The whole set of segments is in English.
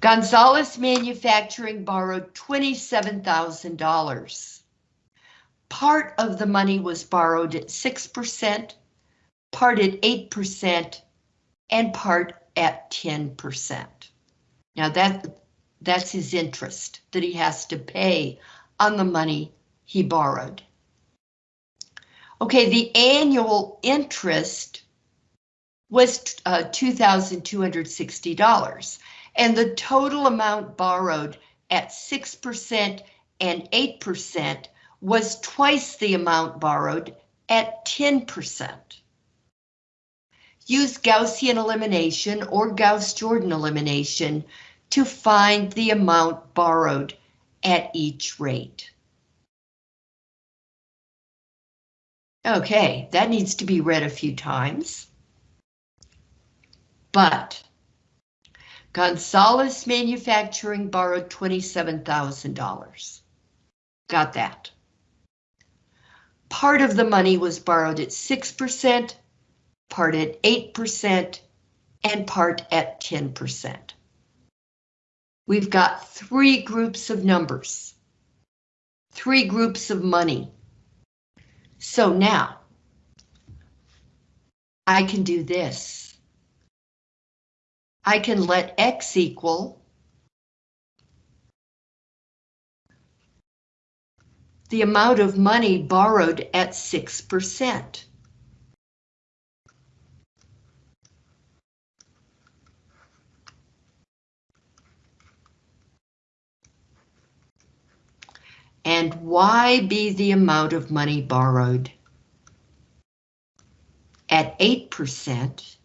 Gonzalez Manufacturing borrowed $27,000. Part of the money was borrowed at 6%, part at 8%, and part at 10%. Now that that's his interest that he has to pay on the money he borrowed. Okay, the annual interest was uh, $2,260, and the total amount borrowed at 6% and 8% was twice the amount borrowed at 10%. Use Gaussian elimination or Gauss-Jordan elimination to find the amount borrowed at each rate. Okay, that needs to be read a few times. But Gonzalez Manufacturing borrowed $27,000. Got that. Part of the money was borrowed at 6%, part at 8%, and part at 10%. We've got three groups of numbers, three groups of money. So now, I can do this. I can let X equal the amount of money borrowed at 6%. and Y be the amount of money borrowed. At 8%,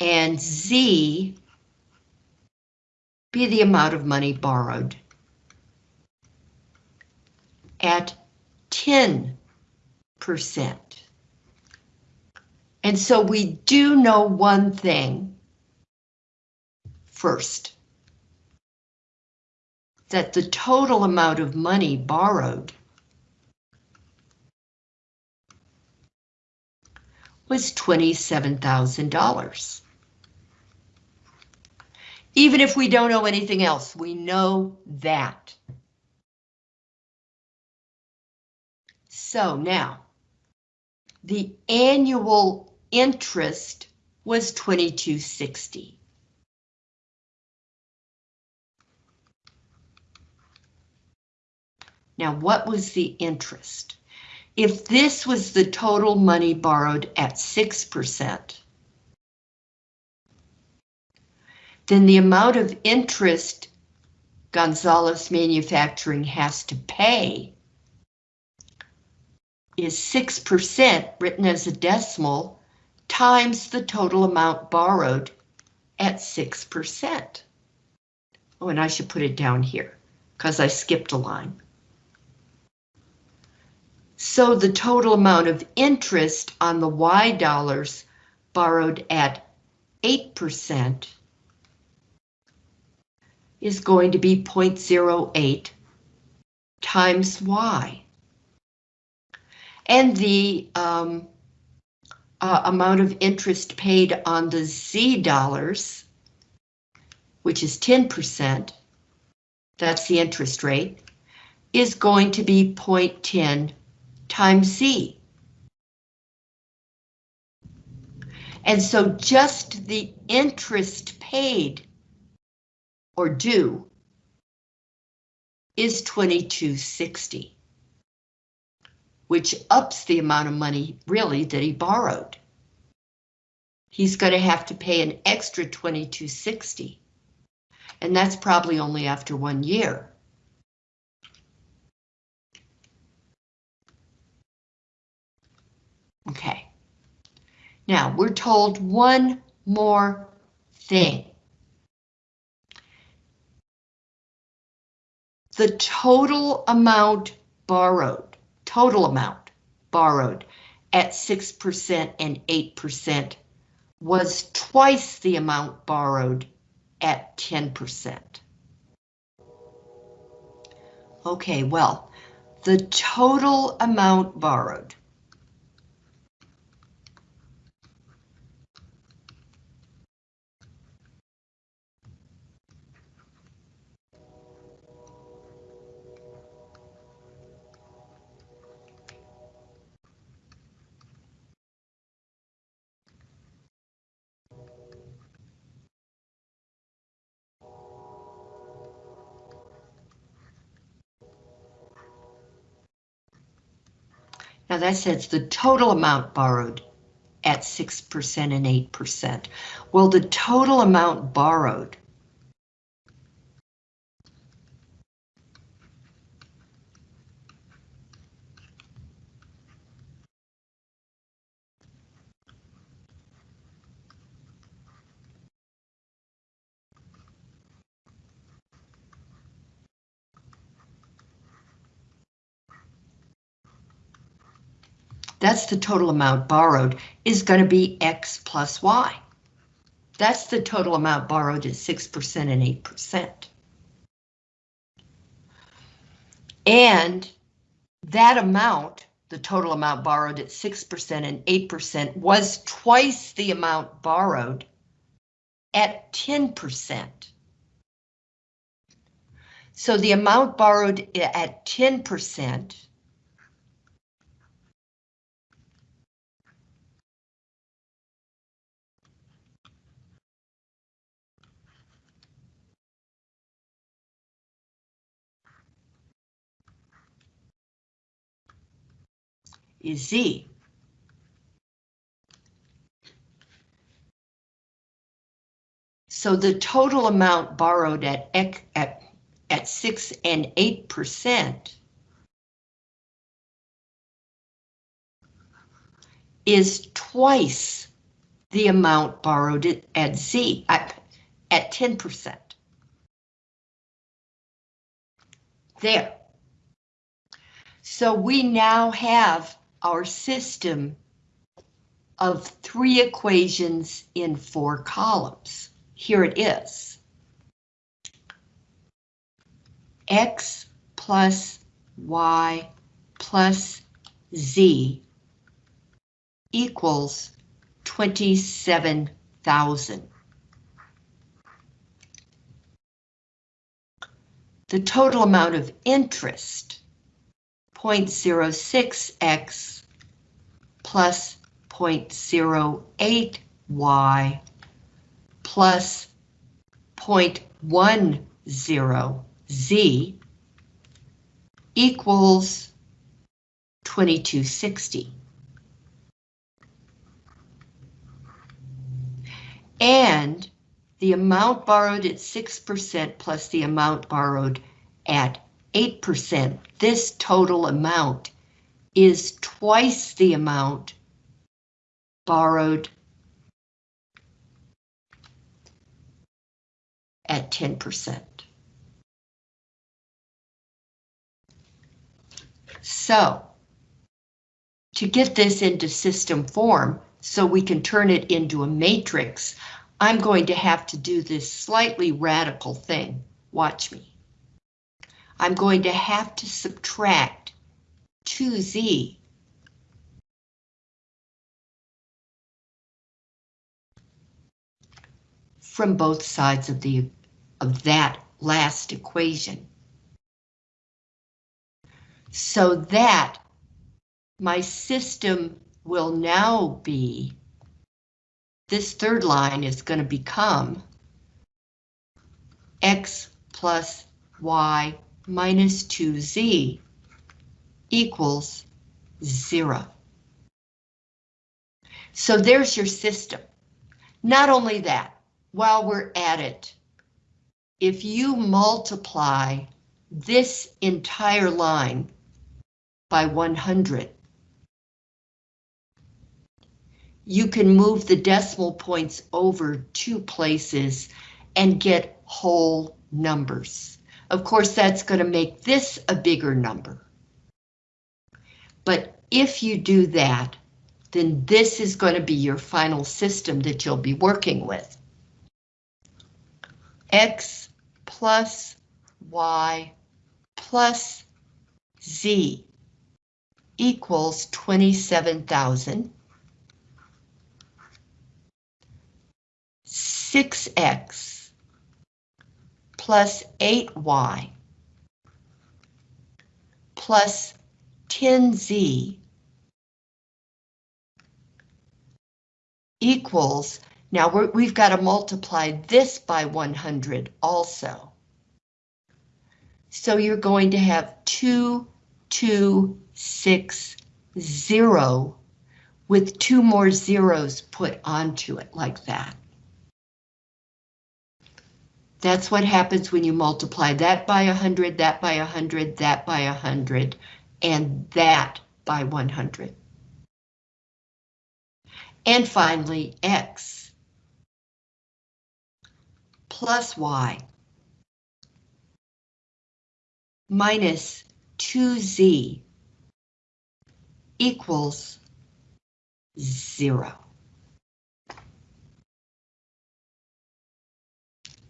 and Z be the amount of money borrowed at 10%. And so we do know one thing first that the total amount of money borrowed was $27,000. Even if we don't know anything else, we know that. So now, the annual interest was 2260. Now, what was the interest? If this was the total money borrowed at 6%, then the amount of interest Gonzalez Manufacturing has to pay is 6% written as a decimal times the total amount borrowed at 6%. Oh, and I should put it down here because I skipped a line. So the total amount of interest on the Y dollars borrowed at 8% is going to be 0.08 times Y. And the um, uh, amount of interest paid on the Z dollars, which is 10%, that's the interest rate, is going to be 0.10 times Z. And so just the interest paid or due is 2260, which ups the amount of money really that he borrowed. He's going to have to pay an extra 2260, and that's probably only after one year. Okay. Now we're told one more thing. The total amount borrowed, total amount borrowed at 6% and 8% was twice the amount borrowed at 10%. Okay, well, the total amount borrowed Now that says the total amount borrowed at 6% and 8%. Well, the total amount borrowed that's the total amount borrowed, is going to be X plus Y. That's the total amount borrowed at 6% and 8%. And that amount, the total amount borrowed at 6% and 8%, was twice the amount borrowed at 10%. So the amount borrowed at 10% is Z. So the total amount borrowed at, at, at 6 and 8% is twice the amount borrowed at, Z, at, at 10%. There. So we now have our system of three equations in four columns. Here it is. X plus Y plus Z equals 27,000. The total amount of interest 0.06x plus 0.08y plus 0.10z equals 2260. And the amount borrowed at 6% plus the amount borrowed at 8%. This total amount is twice the amount borrowed at 10%. So, to get this into system form, so we can turn it into a matrix, I'm going to have to do this slightly radical thing. Watch me. I'm going to have to subtract 2z from both sides of the of that last equation. So that my system will now be, this third line is going to become x plus y minus 2z equals zero. So there's your system. Not only that, while we're at it, if you multiply this entire line by 100, you can move the decimal points over two places and get whole numbers. Of course, that's going to make this a bigger number. But if you do that, then this is going to be your final system that you'll be working with. X plus Y plus Z equals 27,000. 6X plus 8y plus 10z equals, now we have got to multiply this by 100 also. So you're going to have 2, 2, 6, zero with two more zeros put onto it like that. That's what happens when you multiply that by 100, that by 100, that by 100, and that by 100. And finally, x plus y minus 2z equals zero.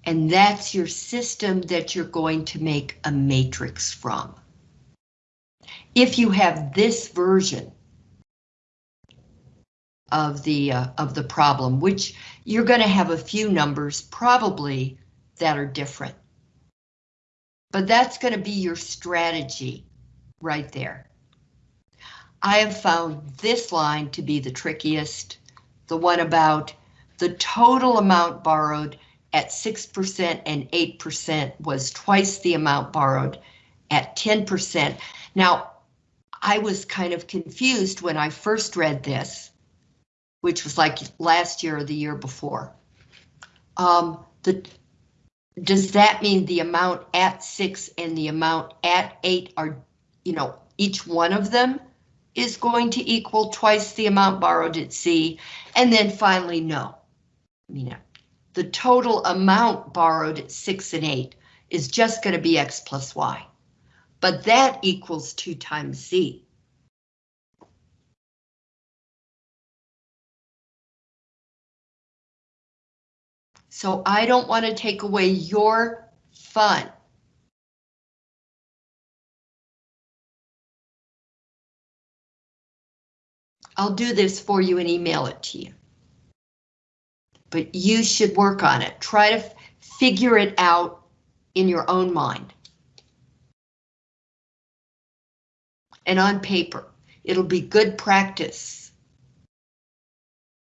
And that's your system that you're going to make a matrix from. If you have this version of the uh, of the problem, which you're going to have a few numbers probably that are different. But that's going to be your strategy right there. I have found this line to be the trickiest, the one about the total amount borrowed at 6% and 8% was twice the amount borrowed at 10%. Now, I was kind of confused when I first read this, which was like last year or the year before. Um, the, does that mean the amount at six and the amount at eight are, you know, each one of them is going to equal twice the amount borrowed at C? And then finally, no. You know, the total amount borrowed at six and eight is just going to be X plus Y. But that equals two times Z. So I don't want to take away your fun. I'll do this for you and email it to you. But you should work on it. Try to figure it out in your own mind. And on paper, it'll be good practice